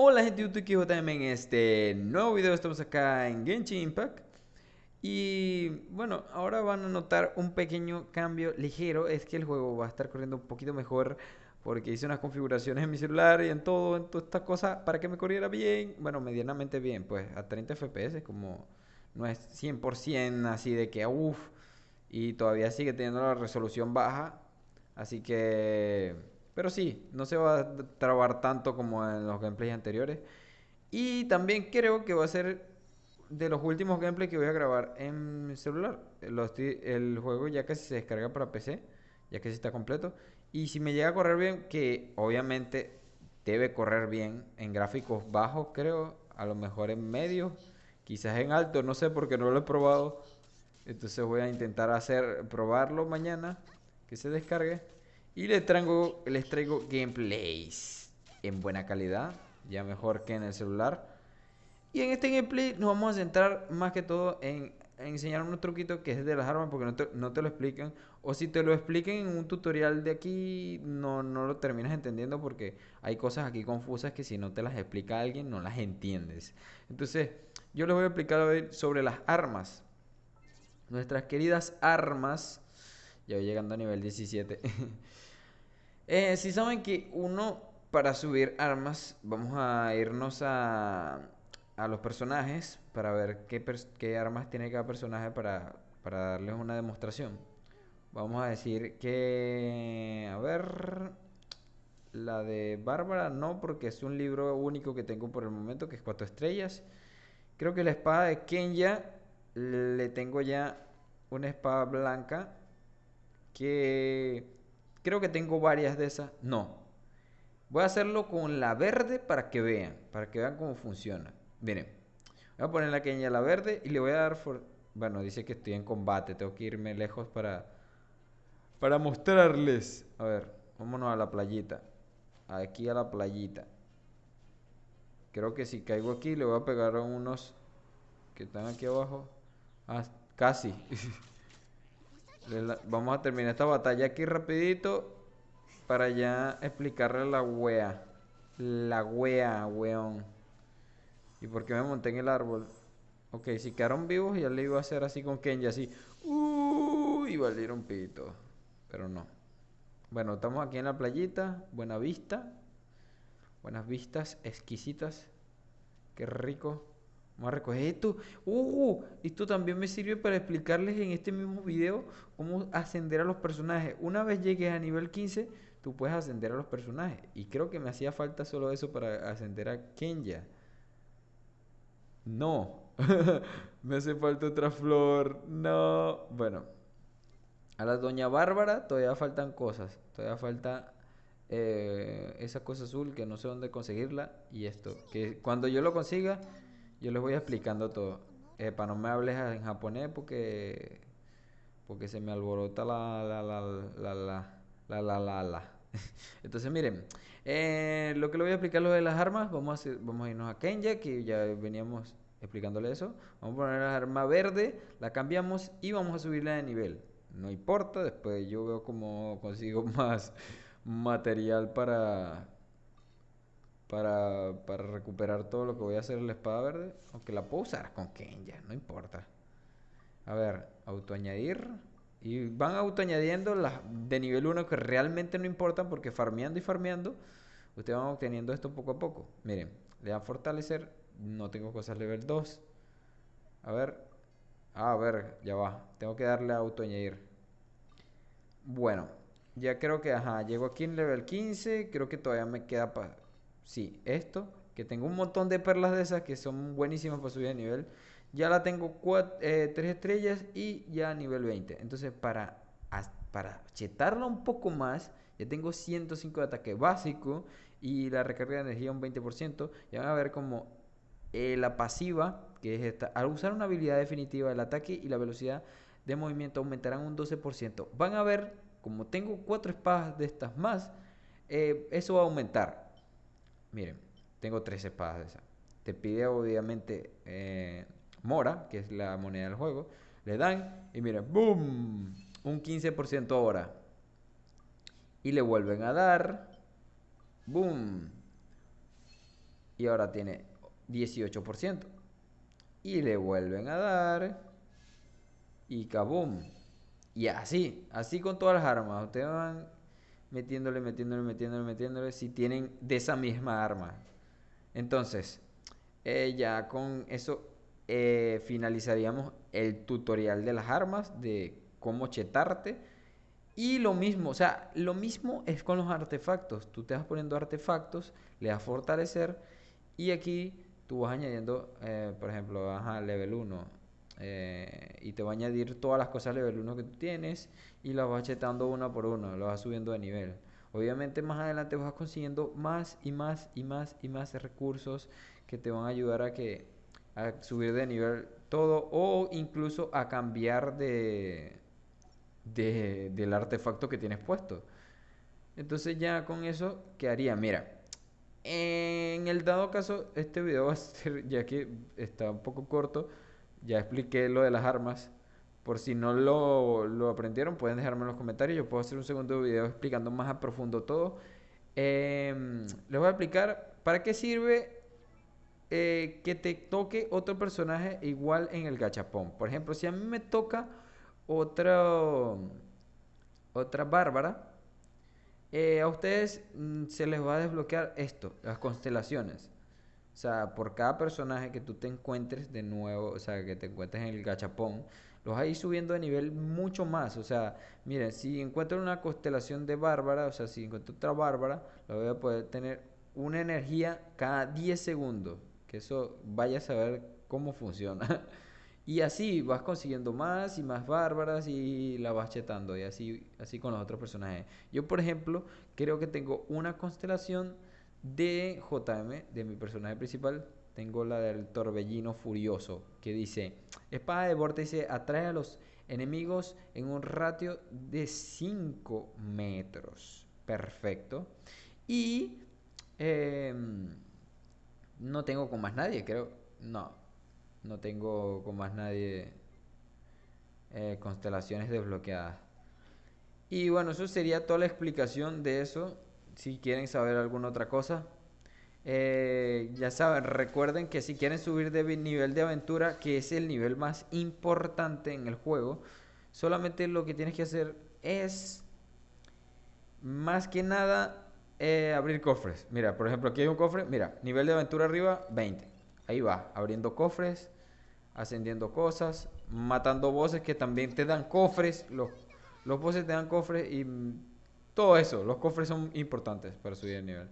Hola gente de YouTube, JM en este nuevo video. Estamos acá en Genshin Impact. Y bueno, ahora van a notar un pequeño cambio ligero. Es que el juego va a estar corriendo un poquito mejor Porque hice unas configuraciones en mi celular y en todo, en todas estas cosas Para que me corriera bien, bueno, medianamente bien Pues a 30 FPS, como no es 100% así de que uff Y todavía sigue teniendo la resolución baja. Así que pero sí, no se va a trabar tanto como en los gameplays anteriores. Y también creo que va a ser de los últimos gameplays que voy a grabar en celular. el juego ya casi se descarga para PC, ya que está completo. Y si me llega a correr bien, que obviamente debe correr bien en gráficos bajos, creo, a lo mejor en medio, quizás en alto, no sé porque no lo he probado. Entonces voy a intentar hacer probarlo mañana, que se descargue. Y les traigo, les traigo gameplays en buena calidad, ya mejor que en el celular. Y en este gameplay nos vamos a centrar más que todo en, enseñar un truquito que es de las armas porque no te, no te, lo explican. O si te lo explican en un tutorial de aquí, no, no lo terminas entendiendo porque hay cosas aquí confusas que si no te las explica alguien no las entiendes. Entonces, yo les voy a explicar sobre las armas. Nuestras queridas armas. Ya voy llegando a nivel 17. Eh, si saben que uno, para subir armas, vamos a irnos a, a los personajes para ver qué, qué, armas tiene cada personaje para, para darles una demostración. Vamos a decir que, a ver, la de Bárbara no, porque es un libro único que tengo por el momento, que es cuatro estrellas. Creo que la espada de Kenya le tengo ya una espada blanca que Creo que tengo varias de esas. No. Voy a hacerlo con la verde para que vean. Para que vean cómo funciona. Miren. Voy a poner la queña la verde y le voy a dar... Bueno, dice que estoy en combate. Tengo que irme lejos para... Para mostrarles. A ver, vámonos a la playita. Aquí a la playita. Creo que si caigo aquí le voy a pegar a unos que están aquí abajo. Ah, casi. Vamos a terminar esta batalla aquí rapidito para ya explicarle la wea. La wea, weón. ¿Y por qué me monté en el árbol? Ok, si quedaron vivos ya le iba a hacer así con Kenji, así. Uh, y un pito. Pero no. Bueno, estamos aquí en la playita. Buena vista. Buenas vistas, exquisitas. Qué rico. Vamos a recoger esto. ¡Uh! Esto también me sirve para explicarles en este mismo video cómo ascender a los personajes. Una vez llegues a nivel 15, tú puedes ascender a los personajes. Y creo que me hacía falta solo eso para ascender a Kenya. No. me hace falta otra flor. No. Bueno. A la doña Bárbara todavía faltan cosas. Todavía falta eh, esa cosa azul que no sé dónde conseguirla. Y esto. Que cuando yo lo consiga yo les voy explicando todo. Eh, para no me hables en japonés porque porque se me alborota la la la la la la la la Entonces miren, eh, lo que le voy a explicar lo de las armas, vamos a, vamos a irnos a Kenya, que ya veníamos explicándole eso. Vamos a poner la arma verde, la cambiamos y vamos a subirla de nivel. No importa, después yo veo cómo consigo más material para para, para recuperar todo lo que voy a hacer en la espada verde. Aunque la puedo usar con Kenya, no importa. A ver, autoañadir. Y van autoañadiendo las de nivel 1 que realmente no importan porque farmeando y farmeando, ustedes van obteniendo esto poco a poco. Miren, le dan fortalecer. No tengo cosas level 2. A ver. Ah, a ver, ya va. Tengo que darle a autoañadir. Bueno, ya creo que, ajá, llego aquí en level 15. Creo que todavía me queda para Sí, esto, que tengo un montón de perlas de esas que son buenísimas para subir de nivel. Ya la tengo 3 eh, estrellas y ya nivel 20. Entonces, para, para chetarla un poco más, ya tengo 105 de ataque básico y la recarga de energía un 20%. Ya van a ver como eh, la pasiva, que es esta, al usar una habilidad definitiva, el ataque y la velocidad de movimiento aumentarán un 12%. Van a ver, como tengo 4 espadas de estas más, eh, eso va a aumentar. Miren, tengo tres espadas de esas. Te pide obviamente eh, Mora, que es la moneda del juego. Le dan y miren, ¡boom! Un 15% ahora. Y le vuelven a dar. ¡Boom! y ahora tiene 18%. Y le vuelven a dar y kaboom. Y así, así con todas las armas. Ustedes van metiéndole, metiéndole, metiéndole, metiéndole si tienen de esa misma arma. Entonces, eh, ya con eso eh, finalizaríamos el tutorial de las armas, de cómo chetarte. Y lo mismo, o sea, lo mismo es con los artefactos. Tú te vas poniendo artefactos, le das fortalecer y aquí tú vas añadiendo, eh, por ejemplo, a level 1. Y te va a añadir todas las cosas level 1 que tú tienes y las vas chetando una por una, lo vas subiendo de nivel. Obviamente más adelante vas consiguiendo más y más y más y más recursos que te van a ayudar a que a subir de nivel todo o incluso a cambiar de, de del artefacto que tienes puesto. Entonces ya con eso quedaría, mira, en el dado caso este video va a ser ya que está un poco corto, ya expliqué lo de las armas. Por si no lo, lo aprendieron, pueden dejarme en los comentarios. Yo puedo hacer un segundo video explicando más a profundo todo. Em, les voy a explicar para qué sirve eh, que te toque otro personaje igual en el gachapón. Por ejemplo, si a mí me toca otra, otra bárbara, eh, a ustedes mm, se les va a desbloquear esto, las constelaciones. O sea, por cada personaje que tú te encuentres de nuevo, o sea, que te encuentres en el gachapón, los ir subiendo de nivel mucho más. O sea, miren, si encuentro una constelación de bárbara, o sea, si encuentro otra bárbara, lo voy a poder tener una energía cada 10 segundos que eso vaya a saber cómo funciona. y así vas consiguiendo más y más bárbaras y la vas chetando y así, así con los otros personajes. Yo, por ejemplo, creo que tengo una constelación de JM, de mi personaje principal. Tengo la del torbellino furioso, que dice, espada de vórtice atrae a los enemigos en un ratio de 5 metros. Perfecto. Y... Eh, no tengo con más nadie, creo. No, no tengo con más nadie eh, constelaciones desbloqueadas. Y bueno, eso sería toda la explicación de eso. Si quieren saber alguna otra cosa, eh, ya saben, recuerden que si quieren subir de nivel de aventura, que es el nivel más importante en el juego, solamente lo que tienes que hacer es, más que nada, eh, abrir cofres. Mira, por ejemplo, aquí hay un cofre. Mira, nivel de aventura arriba, 20. Ahí va, abriendo cofres, ascendiendo cosas, matando voces que también te dan cofres. Los, los te dan cofres y todo eso. Los cofres son importantes para subir el nivel.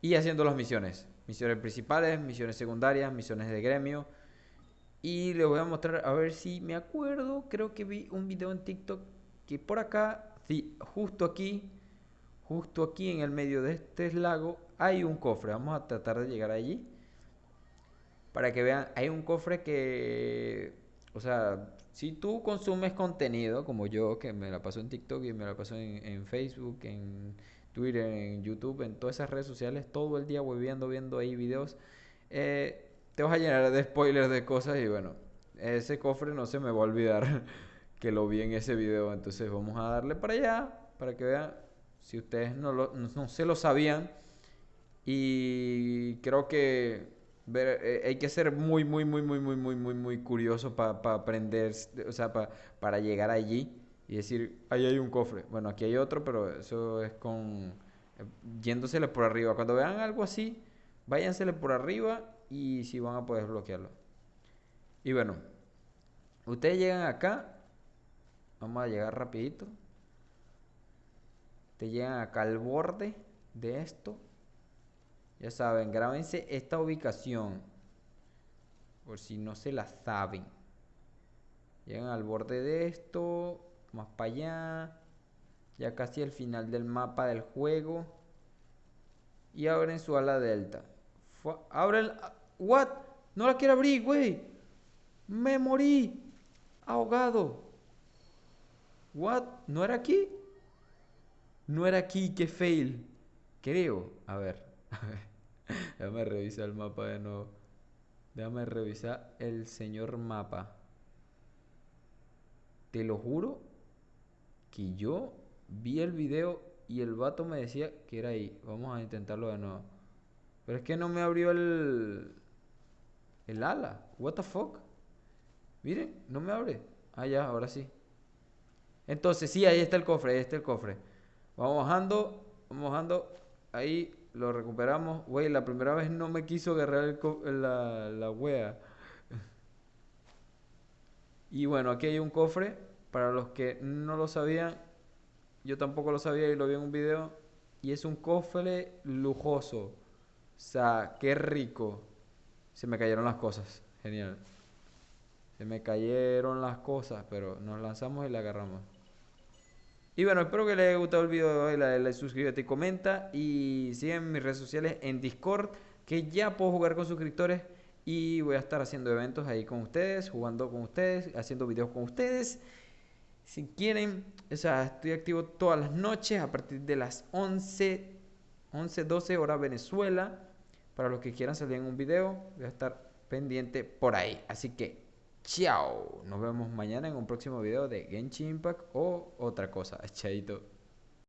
Y haciendo las misiones. Misiones principales, misiones secundarias, misiones de gremio. Y les voy a mostrar, a ver si me acuerdo. Creo que vi un video en TikTok que por acá, sí, justo aquí justo aquí en el medio de este lago hay un cofre. Vamos a tratar de llegar allí. Para que vean, hay un cofre que, o sea, si tú consumes contenido como yo, que me la paso en TikTok y me la paso en, Facebook, en Twitter, en YouTube, en todas esas redes sociales, todo el día voy viendo, viendo ahí videos, eh, te vas a llenar de spoilers de cosas y bueno, ese cofre no se me va a olvidar que lo vi en ese video. Entonces vamos a darle para allá, para que vean si ustedes no, lo, no, se lo sabían. Y creo que ver, eh, hay que ser muy, muy, muy, muy, muy, muy, muy, muy curioso para aprender, o sea, para llegar allí y decir, ahí hay un cofre. Bueno, aquí hay otro, pero eso es con eh, yéndosele por arriba. Cuando vean algo así, váyansele por arriba y si van a poder bloquearlo. Y bueno, ustedes llegan acá, vamos a llegar rapidito te llegan acá al borde de esto. Ya saben, grábense esta ubicación. Por si no se la saben. Llegan al borde de esto. Más para allá. Ya casi al final del mapa del juego. Y abren su ala delta. Abren... ¿What? No la quiero abrir, güey. Me morí. Ahogado. ¿What? ¿No era aquí? No era aquí, que fail. Creo. A ver. Déjame revisar el mapa de nuevo. Déjame revisar el señor mapa. Te lo juro que yo vi el video y el vato me decía que era ahí. Vamos a intentarlo de nuevo. Pero es que no me abrió el... El ala. What the fuck? Miren, no me abre. Ah, ya, ahora sí. Entonces, sí, ahí está el cofre, ahí está el cofre. Vamos bajando, vamos bajando. Ahí lo recuperamos. Güey, la primera vez no me quiso agarrar el la, la wea. Y bueno, aquí hay un cofre. Para los que no lo sabían, yo tampoco lo sabía y lo vi en un video. Y es un cofre lujoso. O sea, qué rico. Se me cayeron las cosas. Genial. Se me cayeron las cosas, pero nos lanzamos y la agarramos. Y bueno, espero que les haya gustado el video de hoy. Suscríbete y comenta. Y sigan mis redes sociales en Discord, que ya puedo jugar con suscriptores. Y voy a estar haciendo eventos ahí con ustedes, jugando con ustedes, haciendo videos con ustedes. Si quieren, o sea, estoy activo todas las noches a partir de las 11, 11, 12 horas Venezuela. Para los que quieran salir en un video, voy a estar pendiente por ahí. Así que, chao. Nos vemos mañana en un próximo video de Genshin Impact o otra cosa. Chaito.